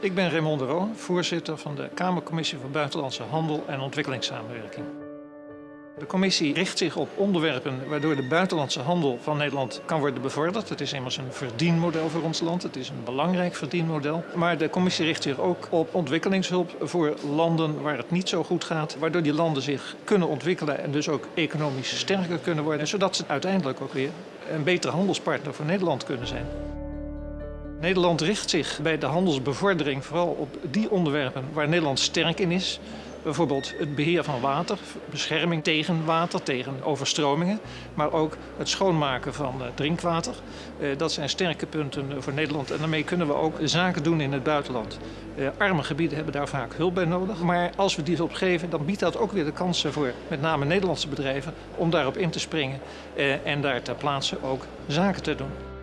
Ik ben Raymond de Roon, voorzitter van de Kamercommissie voor Buitenlandse Handel en Ontwikkelingssamenwerking. De commissie richt zich op onderwerpen waardoor de buitenlandse handel van Nederland kan worden bevorderd. Het is immers een verdienmodel voor ons land. Het is een belangrijk verdienmodel. Maar de commissie richt zich ook op ontwikkelingshulp voor landen waar het niet zo goed gaat. Waardoor die landen zich kunnen ontwikkelen en dus ook economisch sterker kunnen worden. Zodat ze uiteindelijk ook weer een betere handelspartner voor Nederland kunnen zijn. Nederland richt zich bij de handelsbevordering vooral op die onderwerpen waar Nederland sterk in is. Bijvoorbeeld het beheer van water, bescherming tegen water, tegen overstromingen, maar ook het schoonmaken van eh, drinkwater. Eh, dat zijn sterke punten voor Nederland en daarmee kunnen we ook zaken doen in het buitenland. Eh, arme gebieden hebben daar vaak hulp bij nodig, maar als we die hulp geven, dan biedt dat ook weer de kansen voor met name Nederlandse bedrijven om daarop in te springen en daar ter plaatse ook zaken te doen.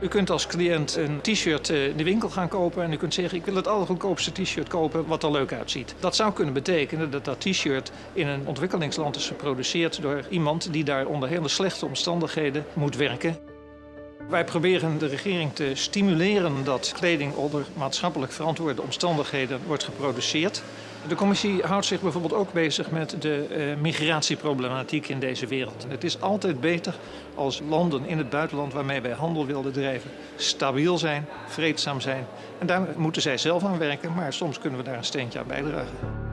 U kunt als cliënt een t-shirt eh, in de winkel gaan kopen en u kunt zeggen ik wil het allergoedkoopste t-shirt kopen wat er leuk uitziet. Dat zou kunnen betekenen dat dat t-shirt in een ontwikkelingsland is geproduceerd door iemand die daar onder hele slechte omstandigheden moet werken. Wij proberen de regering te stimuleren dat kleding onder maatschappelijk verantwoorde omstandigheden wordt geproduceerd. De commissie houdt zich bijvoorbeeld ook bezig met de uh, migratieproblematiek in deze wereld. Het is altijd beter als landen in het buitenland waarmee wij handel willen drijven stabiel zijn, vreedzaam zijn. En daar moeten zij zelf aan werken, maar soms kunnen we daar een steentje aan bijdragen.